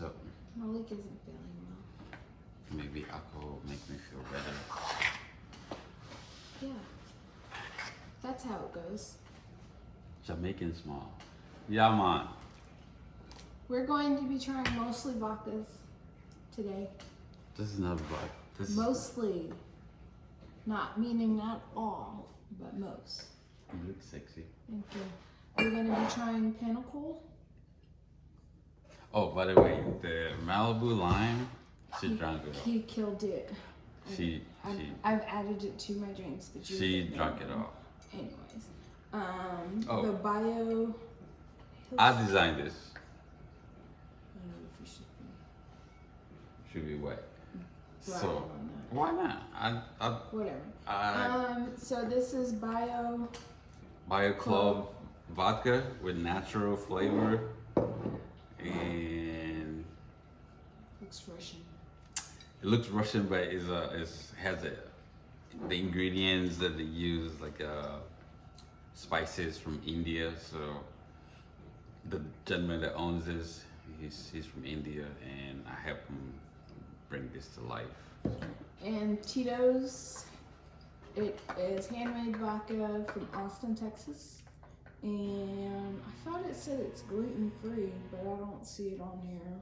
Up? Malik isn't feeling well. Maybe alcohol make me feel better. Yeah. That's how it goes. Jamaican Smile. Yeah, man. We're going to be trying mostly vodkas today. This is not vodka. This is Mostly. Not meaning not all, but most. you look sexy. Thank you. We're going to be trying Pinnacle. Oh, by the way, the Malibu lime, she drank it all. He killed it. She I've, she I've added it to my drinks, but you she drank it all. Anyways, um, Oh. the bio. I designed this. I don't know if you should be- Should be wet. Well, So why not? I I Whatever. I Um, so this is bio. Bio a club vodka with natural flavor and Looks Russian. it looks Russian, but it's a it's has a the ingredients that they use like uh spices from India. So the gentleman that owns this, he's he's from India, and I helped him bring this to life. And Tito's. It is handmade vodka from Austin, Texas. And I thought it said it's gluten free, but I don't see it on here.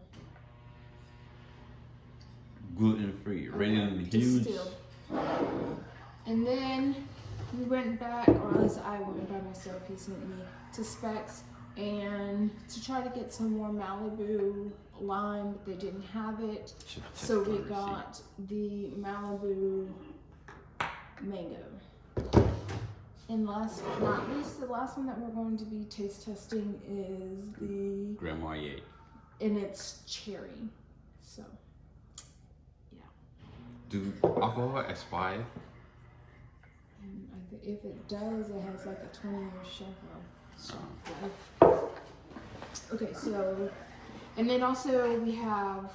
Gluten free, rated on the huge. Distilled. And then we went back, or at least I went by myself, he sent me to Specs and to try to get some more Malibu lime, but they didn't have it. So we got the Malibu mango. And last but not least, the last one that we're going to be taste testing is the, Grand Marnier. and it's cherry. So, yeah. Do alcohol expire? Mm, think if it does, it has like a 20 year shelf life. Oh. life. Okay, so, and then also we have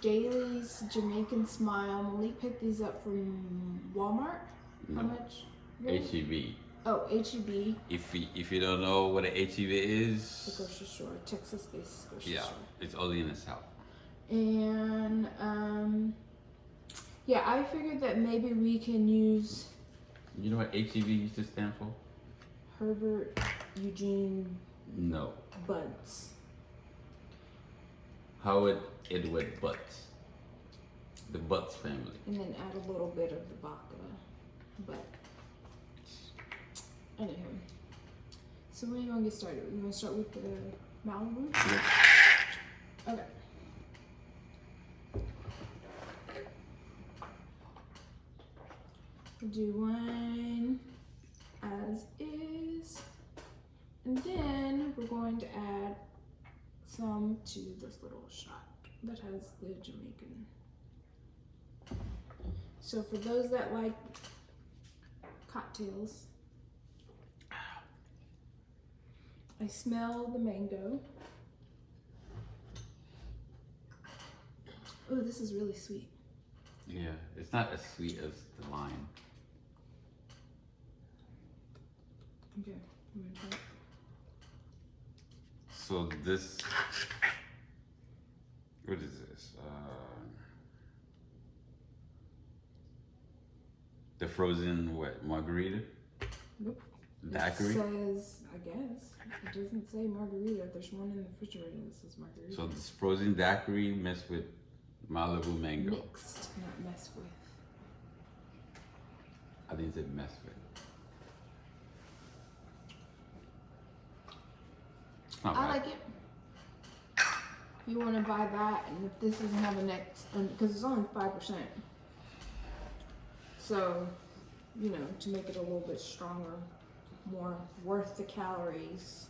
Daily's Jamaican Smile. Malik picked these up from Walmart. How mm-hmm. much? HEB. Oh, HEB, If you, if you don't know what an HEB the is, grocery store, Texas based grocery yeah, store. it's only in the south. And um, yeah, I figured that maybe we can use You know what HEB used to stand for? Herbert Eugene No. Buds. Howard Edward Butts. The Butts family. and then add a little bit of the vodka. But anywho, so when do you want to get started? You want to start with the Malibu? Okay. We'll do one as is, and then we're going to add some to this little shot that has the Jamaican. So for those that like cocktails, I smell the mango. Oh, this is really sweet. Yeah, it's not as sweet as the lime. Okay, I'm gonna try it. So this, what is this? Uh, the frozen what margarita? Nope. Daiquiri. It says, I guess. It doesn't say margarita. There's one in the refrigerator that says margarita. So this frozen daiquiri mixed with Malibu mango. Mixed, not messed with. I didn't say mess with. Not I bad. like it. You want to buy that, and if this doesn't have a next, because it's only five percent, so you know to make it a little bit stronger, more worth the calories,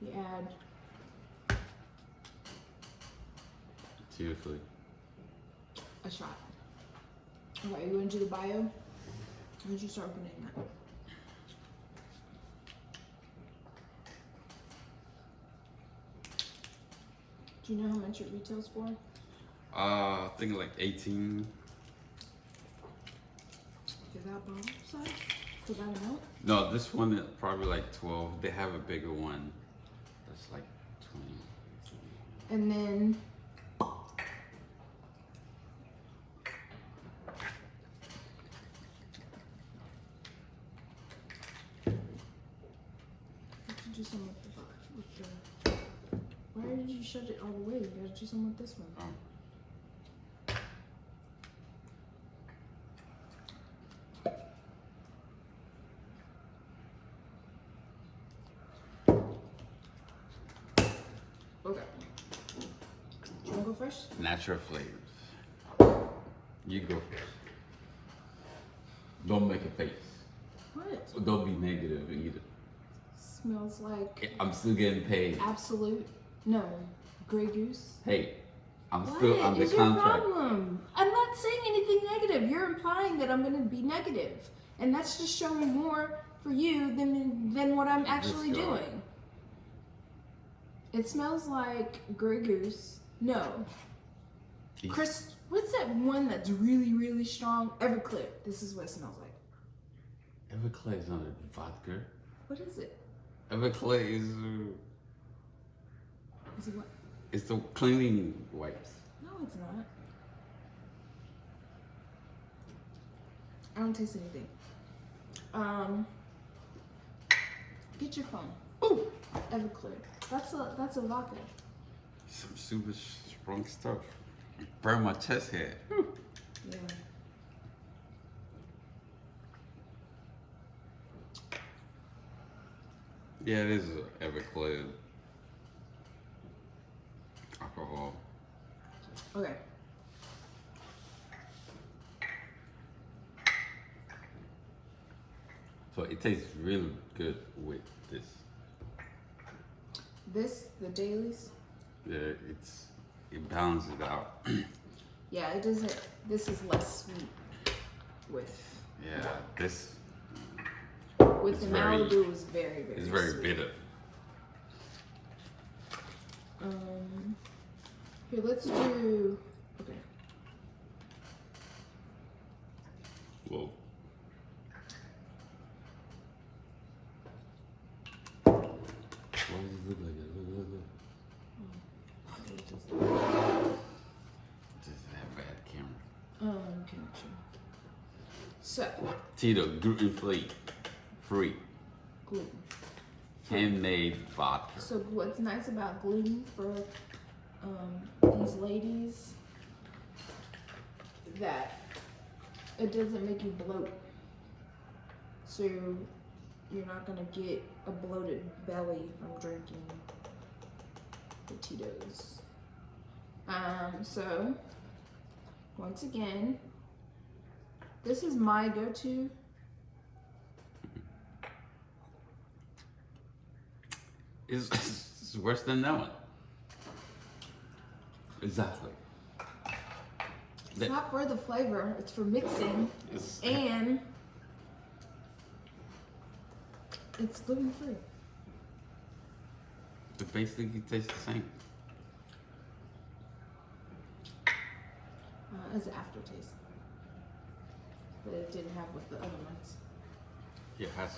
you add Seriously. a shot. Okay, you want to do the bio? Why don't you start opening that? Do you know how much it retails for? Uh, I think like 18. Is that bottle size? For that amount? No, this one is probably like 12. They have a bigger one that's like 20. And then What did you do some with the, with the why did you shut it all the way? You gotta do something with this one. Um, Okay. Do you wanna go first? natural flavors. You go first. Don't make a face. What? Don't be negative either. Smells like I'm still getting paid. absolute no. Grey goose. Hey, I'm What still under is your contract. problem? I'm not saying anything negative. You're implying that I'm gonna be negative. And that's just showing more for you than than what I'm actually doing. It smells like Grey Goose. No. These- Chris, what's that one that's really, really strong? Everclear. This is what it smells like. Everclear is not a vodka. What is it? Everclear is uh, Is it what? it's the cleaning wipes. No, it's not. I don't taste anything. Um, get your phone. Ooh, Everclear. That's a that's a vodka. some super strong stuff. Burn my chest hair. Yeah. Yeah, it is a Everclear alcohol. Okay. So it tastes really good with this. This the Daily's. Yeah, it's it balances it out. Yeah, it doesn't. This is less sweet. With yeah, this with the very- Malibu is very very. is very sweet. bitter. Um. Here, let's do. Okay. Whoa. Why does it look like that? Look, look, look. It just- Just that bad camera. Um, connection. So, Tito, gluten free, free, gluten. handmade vodka. So, what's nice about gluten for um, these ladies that it doesn't make you bloat. So, you're not gonna get a bloated belly from drinking the Tito's. Um, so, once again, this is my go-to. Is it's worse than that one. Exactly. It's That- not for the flavor; it's for mixing, It's, and it's gluten free. it basically tastes the same. Uh, as an aftertaste, but it didn't have with the other ones. Yeah, it has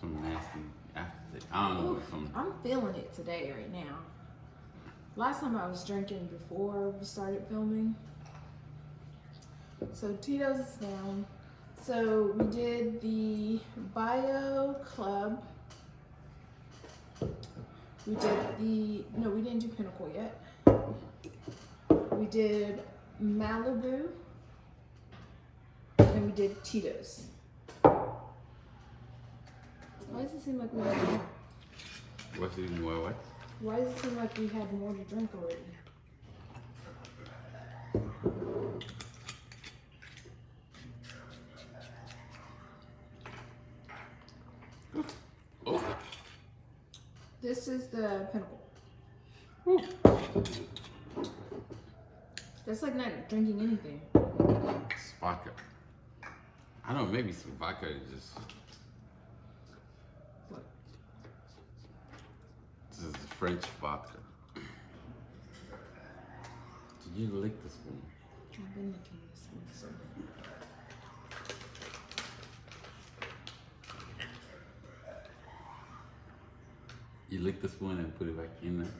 some nasty aftertaste. I don't know. Ooh, Some I'm feeling it today, right now. Last time I was drinking before we started filming. So Tito's is down. So we did the Bio Club. We did the no, we didn't do Pinnacle yet. We did Malibu. And we did Tito's. Why does it seem like we had more? what's even more what? Why does it seem like we had more to drink already? Oh, This is the pinnacle. Whew. That's like not drinking anything. it's vodka. I don't know. Maybe some vodka is just. What? This is French vodka. Did you lick the spoon? I've been licking this one, so. You lick the spoon and put it back in there.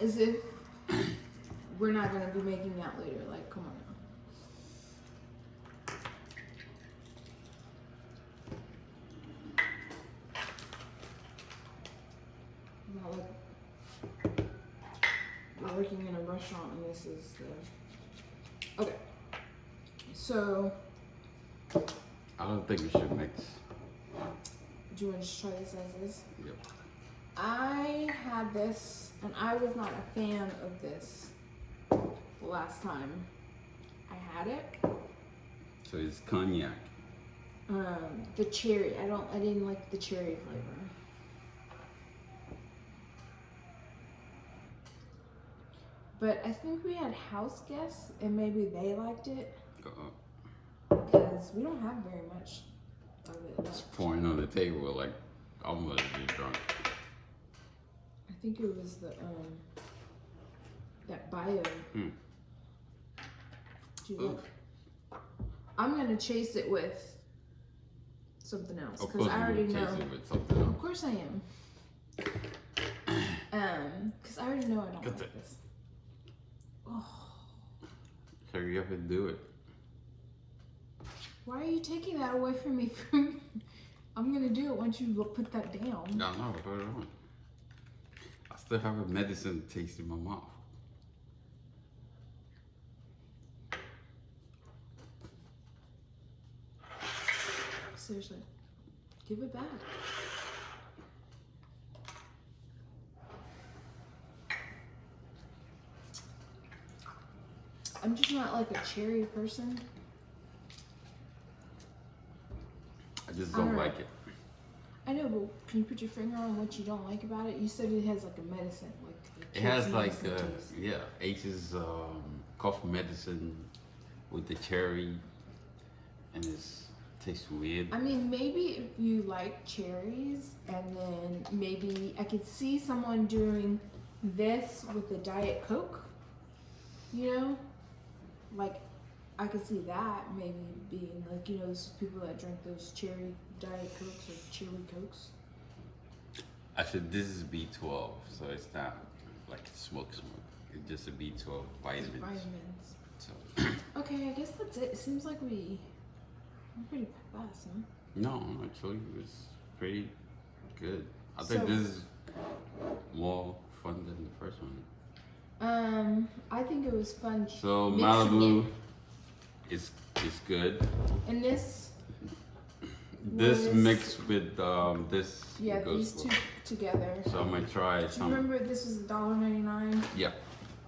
As if we're not gonna be making out later. Like, come on now. Not like we're working in a restaurant and this is the. Okay. So, I don't think we should mix. do you want to just try this as is? Yep. I had this, and I was not a fan of this the last time I had it. So it's cognac. Um, the cherry. I don't. I didn't like the cherry flavor. But I think we had house guests, and maybe they liked it Uh-uh. because we don't have very much of it. Left. pouring on the table like I'm gonna be drunk. I think it was the um that bio. You like- I'm gonna chase it with something else because I already know. it with something Of course I am. Um, because I already know I don't like this. Oh, Hurry up and do it. Why are you taking that away from me? I'm gonna do it once you put that down. No, no, hold on. I still have a medicine taste in my mouth. Seriously, give it back. I'm just not like a cherry person. I just don't like it. I know, but can you put your finger on what you don't like about it? You said it has like a medicine, like It has like uh, yeah, H's um, cough medicine with the cherry, and it's tastes weird. I mean, maybe if you like cherries, and then maybe I could see someone doing this with a Diet Coke. You know, like I could see that maybe being like you know those people that drink those cherry Diet Cokes or cherry Cokes. Actually, this is B12, so it's not like smoke smoke. It's just a B12 vitamins. Vitamins. So Okay, I guess that's it. It seems like we we're pretty fast, huh? no, actually, it was pretty good. I think So- this is more fun than the first one. Um, I think it was fun. So Malibu it. Is is good. And this, This mixed with um this yeah, these two well. together. So I'm gonna try some. remember this was $1.99? Yeah,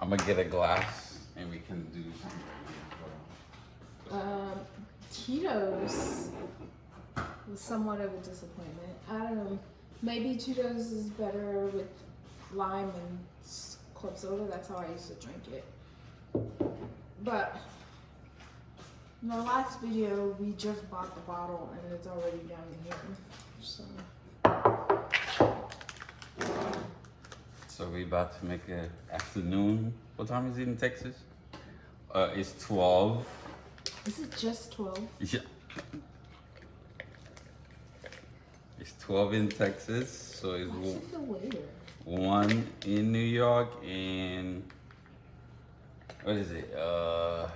I'm gonna get a glass and we can do some. Um, Tito's was somewhat of a disappointment. I don't know. Maybe Tito's is better with lime and club soda. That's how I used to drink it. But in the last video, we just bought the bottle and it's already down here. So So we about to make a afternoon. What time is it in Texas? Uh, it's twelve. is it just 12? Yeah. It's twelve in Texas, so it's Why does it feel later? one in New York and what is it? Uh,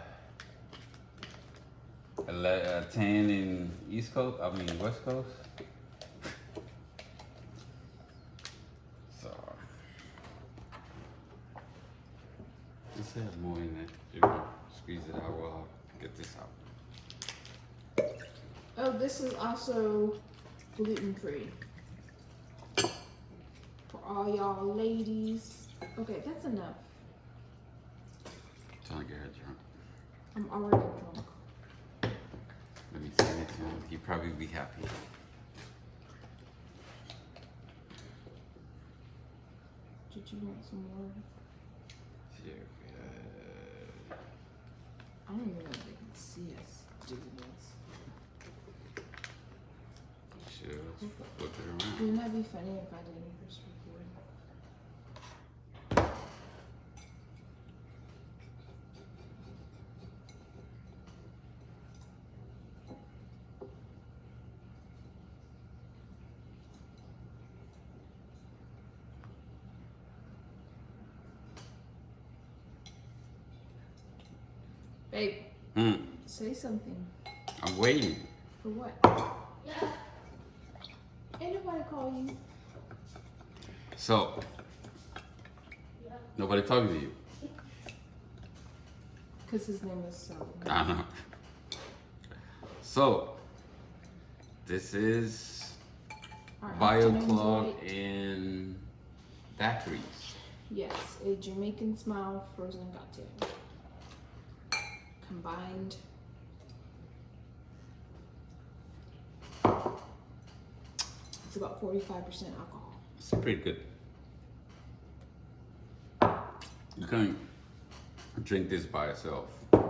uh, ten in East Coast. I mean West Coast. So let's have more in it. You know, squeeze it out I get this out. Oh, this is also gluten free. For all y'all ladies. Okay, that's enough. Trying to get her drunk. I'm already drunk. Let me send it to him. He'd probably be happy. Did you want some more? Here, uh, I don't even know if they can see us doing this. Sure, let's flip it around. Wouldn't that be funny if I didn't Hmm. say something. I'm waiting. For what? Ain't nobody call you. So, nobody talking to you. Because his name is so. I know. So, this is Our afternoon BioClub delight. in daiquiris. Yes, a Jamaican smile frozen cocktail. Combined. It's about 45% alcohol. It's pretty good. You can't drink this by itself.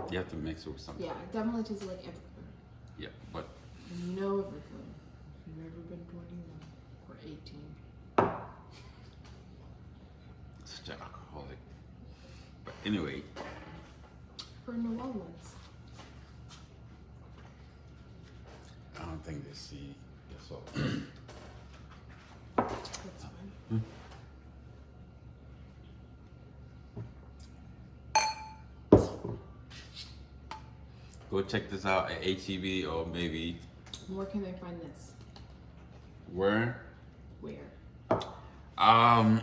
You have to mix it with something. Yeah, it definitely tastes like Everclear. Yeah, but you know. If you've ever been 21 or 18. such an alcoholic. But anyway, For New Orleans. I don't think they see the salt. That's fine. Go check this out at HEB or maybe Where can they find this? where? Where? Um,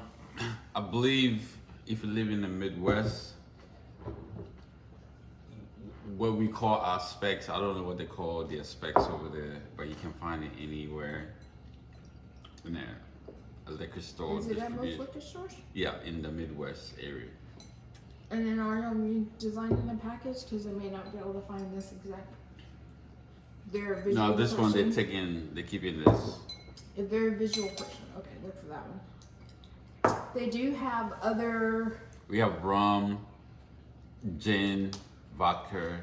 I believe if you live in the Midwest, what we call our specs, I don't know what they call their specs over there, but you can find it anywhere in a, a liquor store. Is it at most liquor stores? Yeah, in the Midwest area. And then are you redesigning the package? Because I may not be able to find this exact. They're a visual No, this one they're person. taking, they're keeping this. If they're a visual person, okay, look for that one. They do have other. We have rum, gin, vodka,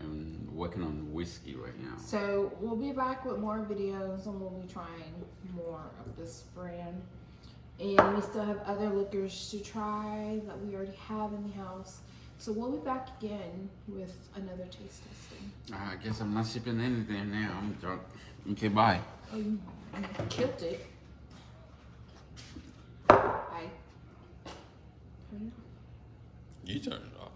and working on whiskey right now. So we'll be back with more videos, and we'll be trying more of this brand. And we still have other liquors to try that we already have in the house. So we'll be back again with another taste testing. Ah, I guess I'm not sipping anything now. I'm drunk. Okay, bye. Oh, you, you killed it. I. Turn it off. You turned it off.